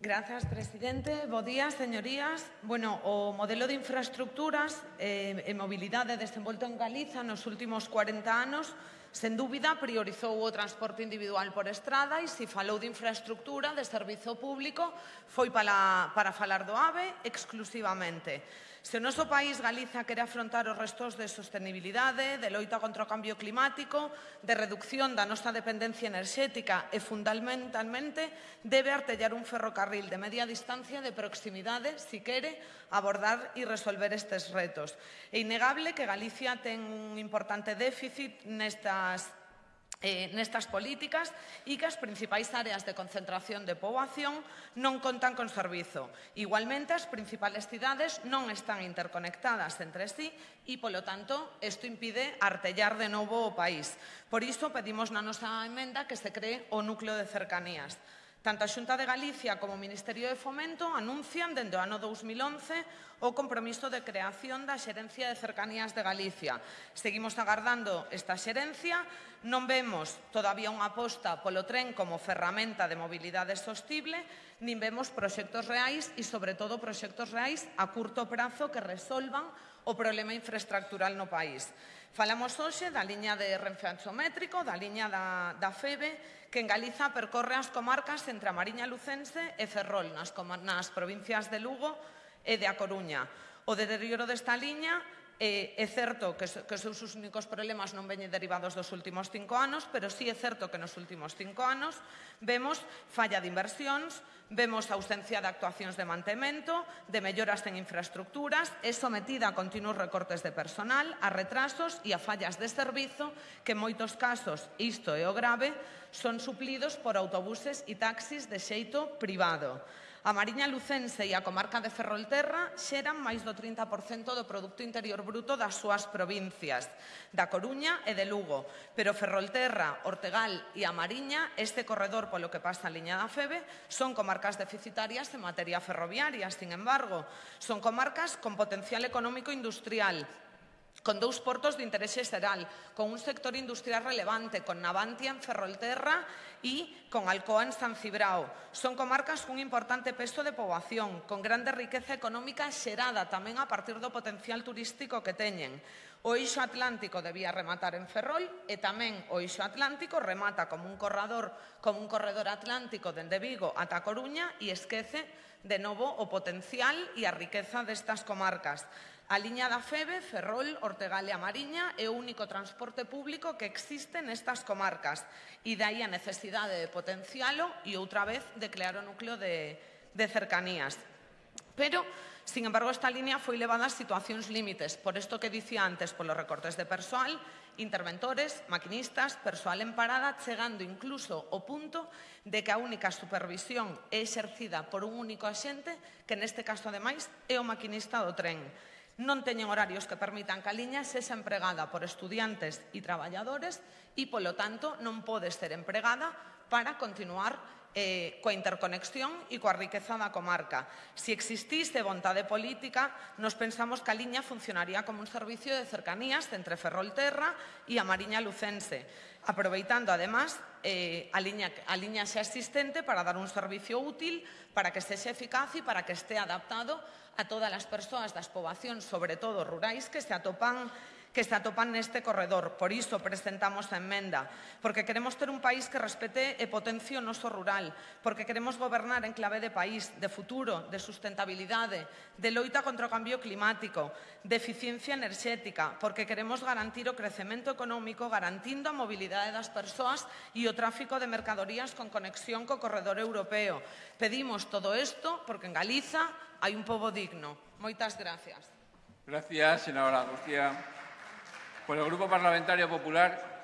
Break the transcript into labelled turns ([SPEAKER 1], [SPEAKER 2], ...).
[SPEAKER 1] Grazas, presidente. Bo día, señorías. Bueno, o modelo de infraestructuras eh, e mobilidade desenvolto en Galiza nos últimos 40 anos, sen dúbida, priorizou o transporte individual por estrada e se falou de infraestructura, de servizo público, foi para, para falar do AVE exclusivamente. Se o noso país Galiza quere afrontar os restos de sostenibilidade, de loita contra o cambio climático, de reducción da nosa dependencia enerxética e, fundamentalmente, debe artellar un ferrocarril de media distancia de proximidade si quere abordar e resolver estes retos. É innegable que Galicia ten un importante déficit nestas eh, nestas políticas e que as principais áreas de concentración de poboación non contan con servizo. Igualmente, as principales cidades non están interconectadas entre sí e, polo tanto, isto impide artellar de novo o país. Por iso, pedimos na nosa emenda que se cree o núcleo de cercanías. Tanto a Xunta de Galicia como o Ministerio de Fomento anuncian dende o ano 2011 o compromiso de creación da Xerencia de Cercanías de Galicia. Seguimos agardando esta xerencia, non vemos todavía unha aposta polo tren como ferramenta de mobilidade sostible, nin vemos proxectos reais e, sobre todo, proxectos reais a curto prazo que resolvan o problema infraestructural no país. Falamos hoxe da liña de renfe anxométrico, da liña da, da FEBE, que en Galiza percorre as comarcas entre a Mariña Lucense e Ferrol, nas, nas provincias de Lugo e de A Coruña. O deterioro desta liña Eh, é certo que, que os seus únicos problemas non veñen derivados dos últimos cinco anos, pero sí é certo que nos últimos cinco anos vemos falla de inversións, vemos ausencia de actuacións de mantemento, de melloras en infraestructuras, é sometida a continuos recortes de personal, a retrasos e a fallas de servizo que en moitos casos, isto é o grave, son suplidos por autobuses e taxis de xeito privado. A Mariña Lucense e a comarca de Ferrolterra xeran máis do 30% do produto interior bruto das súas provincias, da Coruña e de Lugo, pero Ferrolterra, Ortegal e a Mariña, este corredor polo que pasa a liña da Febe, son comarcas deficitarias en materia ferroviaria, sin embargo, son comarcas con potencial económico industrial, con dous portos de interese xeral, con un sector industrial relevante, con Navantia en Ferrolterra e con Alcoa en San Cibrao. Son comarcas cun importante peso de poboación, con grande riqueza económica xerada tamén a partir do potencial turístico que teñen. O eixo atlántico debía rematar en Ferrol e tamén o eixo atlántico remata como un corredor, como un corredor atlántico dende Vigo ata Coruña e esquece de novo o potencial e a riqueza destas comarcas. A liña da Febe, Ferrol, Ortegal e a Mariña é o único transporte público que existe nestas comarcas e dai a necesidade de potencialo e outra vez de crear o núcleo de, de cercanías. Pero, sin embargo, esta línea foi levada a situacións límites, por isto que dicía antes, polos recortes de persoal, interventores, maquinistas, persoal en parada, chegando incluso ao punto de que a única supervisión é exercida por un único axente, que neste caso, ademais, é o maquinista do tren non teñen horarios que permitan que a liña sexa empregada por estudiantes e traballadores e, polo tanto, non pode ser empregada para continuar eh, coa interconexión e coa riqueza da comarca. Se existise vontade política, nos pensamos que a liña funcionaría como un servicio de cercanías entre Ferrolterra e a Mariña Lucense, aproveitando, además, eh, a, liña, a liña xa existente para dar un servicio útil, para que sexe eficaz e para que este adaptado a todas as persoas das poboacións, sobre todo rurais, que se atopan que se atopan neste corredor. Por iso presentamos a emenda, porque queremos ter un país que respete e potencie o noso rural, porque queremos gobernar en clave de país, de futuro, de sustentabilidade, de loita contra o cambio climático, de eficiencia enerxética, porque queremos garantir o crecemento económico garantindo a mobilidade das persoas e o tráfico de mercadorías con conexión co corredor europeo. Pedimos todo isto porque en Galiza hai un pobo digno. Moitas gracias.
[SPEAKER 2] Gracias, senadora Lucía. Por el Grupo Parlamentario Popular,